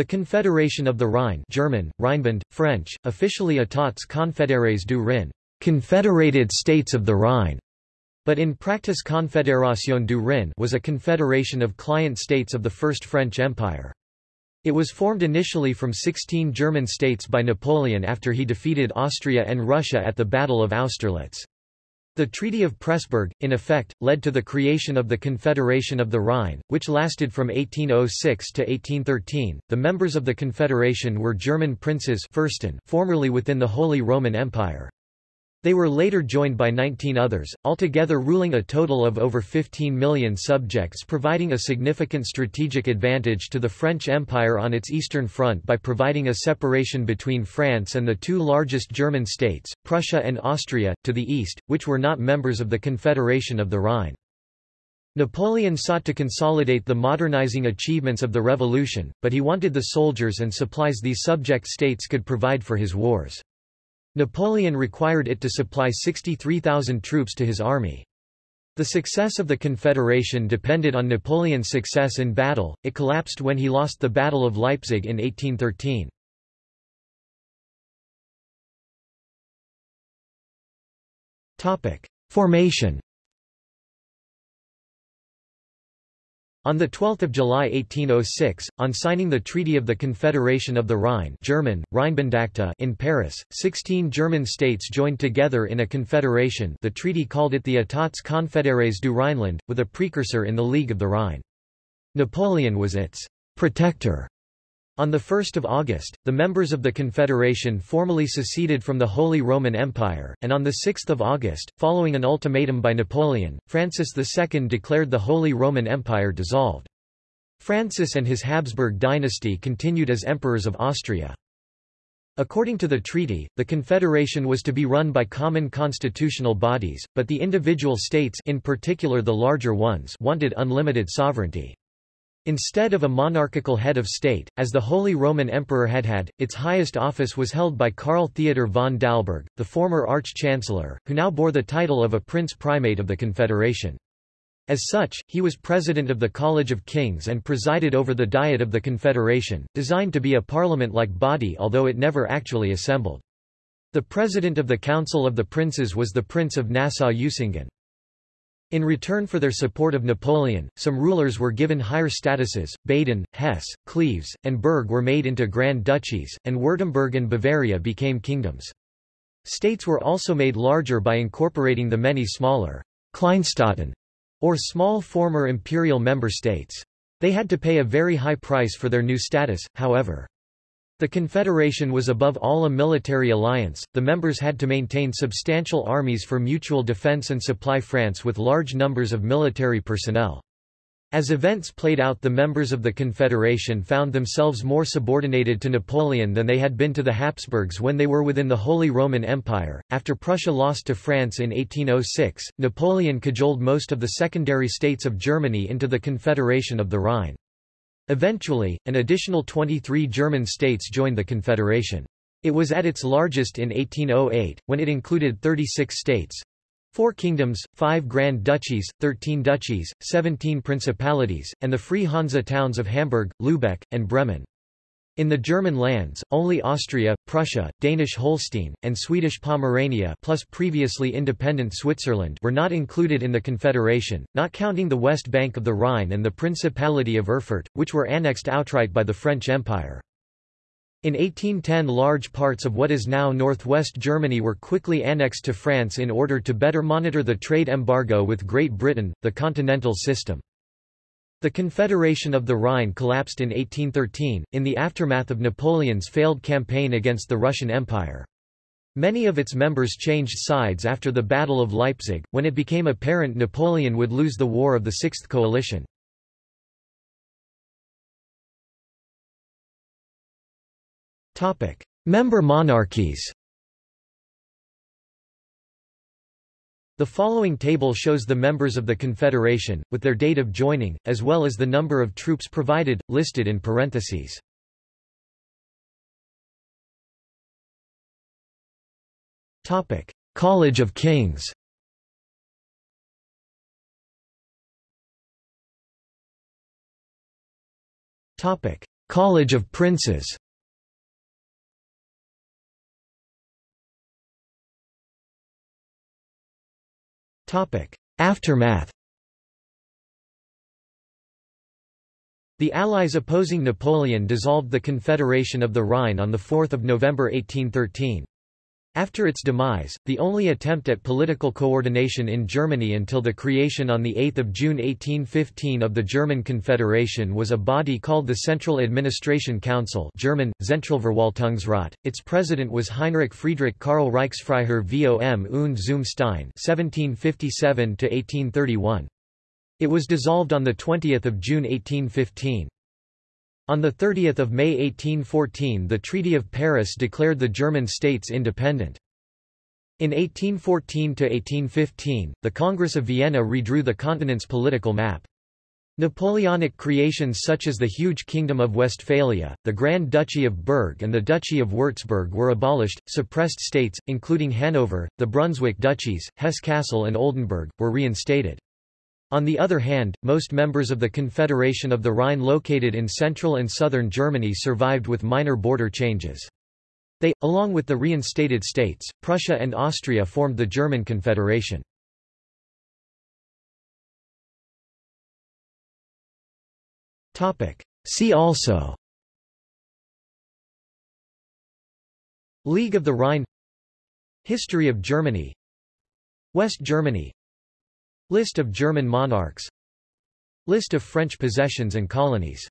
The Confederation of the Rhine German, Rheinbund, French, officially États confédérés du Rhin Confederated States of the Rhine, but in practice Confédération du Rhin was a confederation of client states of the First French Empire. It was formed initially from 16 German states by Napoleon after he defeated Austria and Russia at the Battle of Austerlitz. The Treaty of Pressburg, in effect, led to the creation of the Confederation of the Rhine, which lasted from 1806 to 1813. The members of the Confederation were German princes Fürsten, formerly within the Holy Roman Empire. They were later joined by 19 others, altogether ruling a total of over 15 million subjects providing a significant strategic advantage to the French Empire on its eastern front by providing a separation between France and the two largest German states, Prussia and Austria, to the east, which were not members of the Confederation of the Rhine. Napoleon sought to consolidate the modernizing achievements of the revolution, but he wanted the soldiers and supplies these subject states could provide for his wars. Napoleon required it to supply 63,000 troops to his army. The success of the Confederation depended on Napoleon's success in battle, it collapsed when he lost the Battle of Leipzig in 1813. Formation On 12 July 1806, on signing the Treaty of the Confederation of the Rhine German, in Paris, 16 German states joined together in a confederation the treaty called it the États confédérés du Rhineland, with a precursor in the League of the Rhine. Napoleon was its «protector» On 1 August, the members of the Confederation formally seceded from the Holy Roman Empire, and on 6 August, following an ultimatum by Napoleon, Francis II declared the Holy Roman Empire dissolved. Francis and his Habsburg dynasty continued as emperors of Austria. According to the treaty, the confederation was to be run by common constitutional bodies, but the individual states in particular the larger ones wanted unlimited sovereignty. Instead of a monarchical head of state, as the Holy Roman Emperor had had, its highest office was held by Karl Theodor von Dalberg, the former Arch-Chancellor, who now bore the title of a Prince Primate of the Confederation. As such, he was president of the College of Kings and presided over the Diet of the Confederation, designed to be a parliament-like body although it never actually assembled. The president of the Council of the Princes was the Prince of Nassau-Usingen. In return for their support of Napoleon, some rulers were given higher statuses, Baden, Hesse, Cleves, and Berg were made into Grand Duchies, and Württemberg and Bavaria became kingdoms. States were also made larger by incorporating the many smaller Kleinstaaten, or small former imperial member states. They had to pay a very high price for their new status, however. The Confederation was above all a military alliance, the members had to maintain substantial armies for mutual defense and supply France with large numbers of military personnel. As events played out the members of the Confederation found themselves more subordinated to Napoleon than they had been to the Habsburgs when they were within the Holy Roman Empire. After Prussia lost to France in 1806, Napoleon cajoled most of the secondary states of Germany into the Confederation of the Rhine. Eventually, an additional 23 German states joined the Confederation. It was at its largest in 1808, when it included 36 states, Four kingdoms, five grand duchies, thirteen duchies, seventeen principalities, and the free Hansa towns of Hamburg, Lübeck, and Bremen. In the German lands, only Austria, Prussia, Danish Holstein, and Swedish Pomerania plus previously independent Switzerland were not included in the Confederation, not counting the west bank of the Rhine and the Principality of Erfurt, which were annexed outright by the French Empire. In 1810 large parts of what is now northwest Germany were quickly annexed to France in order to better monitor the trade embargo with Great Britain, the continental system. The Confederation of the Rhine collapsed in 1813, in the aftermath of Napoleon's failed campaign against the Russian Empire. Many of its members changed sides after the Battle of Leipzig, when it became apparent Napoleon would lose the War of the Sixth Coalition. Member monarchies The following table shows the members of the Confederation, with their date of joining, as well as the number of troops provided, listed in parentheses. College of Kings. College of Princes Aftermath The Allies opposing Napoleon dissolved the Confederation of the Rhine on 4 November 1813. After its demise, the only attempt at political coordination in Germany until the creation on 8 June 1815 of the German Confederation was a body called the Central Administration Council German, Zentralverwaltungsrat. Its president was Heinrich Friedrich Karl Reichsfreiherr vom und zum Stein 1757 It was dissolved on 20 June 1815. On 30 May 1814 the Treaty of Paris declared the German states independent. In 1814–1815, the Congress of Vienna redrew the continent's political map. Napoleonic creations such as the huge Kingdom of Westphalia, the Grand Duchy of Berg and the Duchy of Würzburg were abolished, suppressed states, including Hanover, the Brunswick duchies, Hesse-Kassel and Oldenburg, were reinstated. On the other hand, most members of the Confederation of the Rhine located in central and southern Germany survived with minor border changes. They, along with the reinstated states, Prussia and Austria formed the German Confederation. See also League of the Rhine History of Germany West Germany List of German monarchs. List of French possessions and colonies